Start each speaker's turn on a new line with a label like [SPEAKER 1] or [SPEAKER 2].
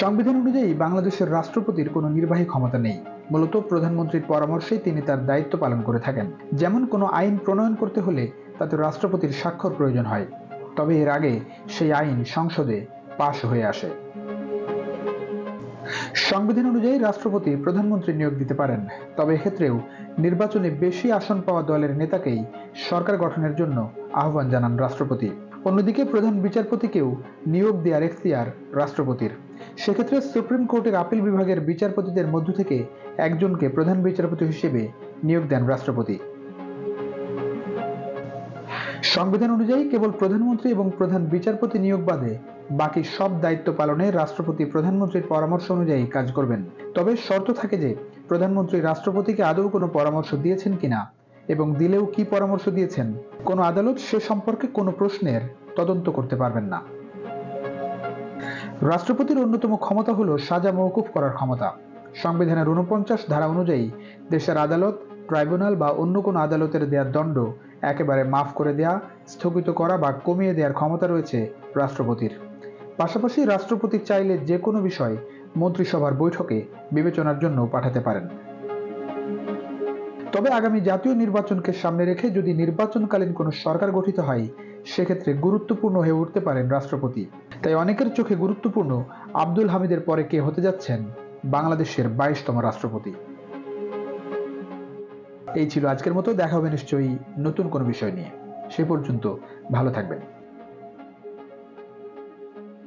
[SPEAKER 1] সংবিধান অনুযায়ী বাংলাদেশের রাষ্ট্রপতির কোনো নির্বাহী ক্ষমতা নেই। মূলত প্রধানমন্ত্রীর পরামর্শেই তিনি তার দায়িত্ব পালন করে থাকেন। যেমন কোনো আইন প্রণয়ন করতে হলে তাতে রাষ্ট্রপতির স্বাক্ষর প্রয়োজন হয়। তবে এর আগে সেই আইন সংসদে পাশ হয়ে আসে। সংবিধান অনুযায়ী রাষ্ট্রপতি প্রধানমন্ত্রী নিয়োগ দিতে পারেন। তবে এক্ষেত্রেও নির্বাচনে বেশি আসন পাওয়া দলের নেতাকেই সরকার গঠনের জন্য আহ্বান জানান রাষ্ট্রপতি। অন্যদিকে প্রধান বিচারপতিকেও নিয়োগ দেওয়ার এখতিয়ার রাষ্ট্রপতির। সেক্ষেত্রে সুপ্রিম কোর্টের আপিল বিভাগের বিচারপতিদের মধ্য থেকে একজনকে প্রধান বিচারপতি হিসেবে নিয়োগ দেন রাষ্ট্রপতি। সংবিধান অনুযায়ী কেবল প্রধানমন্ত্রী এবং প্রধান বিচারপতি নিয়োগ বাদে বাকি সব দায়িত্ব পালনে রাষ্ট্রপতি প্রধানমন্ত্রীর পরামর্শ অনুযায়ী কাজ করবেন। তবে শর্ত থাকে যে, প্রধানমন্ত্রী রাষ্ট্রপতিকে আদৌ কোনো পরামর্শ দিয়েছেন কিনা এবং দিলেও কি পরামর্শ দিয়েছেন, কোনো আদালত সে সম্পর্কে কোনো প্রশ্নের তদন্ত করতে পারবেন না। রাষ্ট্রপতির অন্যতম ক্ষমতা হল সাজা মওকুফ করার ক্ষমতা। সংবিধানের উনপঞ্চাশ ধারা অনুযায়ী দেশের আদালত, ট্রাইব্যুনাল বা অন্য কোনো আদালতের দেওয়ার দণ্ড একেবারে মাফ করে দেয়া, স্থগিত করা বা কমিয়ে দেওয়ার ক্ষমতা রয়েছে রাষ্ট্রপতির। পাশাপাশি রাষ্ট্রপতি চাইলে যে কোনো বিষয় মন্ত্রিসভার বৈঠকে বিবেচনার জন্য পাঠাতে পারেন। তবে আগামী জাতীয় নির্বাচনকে সামনে রেখে যদি নির্বাচনকালীন কোনো সরকার গঠিত হয় সেক্ষেত্রে গুরুত্বপূর্ণ হয়ে উঠতে পারেন রাষ্ট্রপতি। তাই অনেকের চোখে গুরুত্বপূর্ণ আব্দুল হামিদের পরে কে হতে যাচ্ছেন বাংলাদেশের বাইশতম রাষ্ট্রপতি। এই ছিল আজকের মতো। দেখা হবে নিশ্চয়ই নতুন কোনো বিষয় নিয়ে। সে পর্যন্ত ভালো থাকবেন।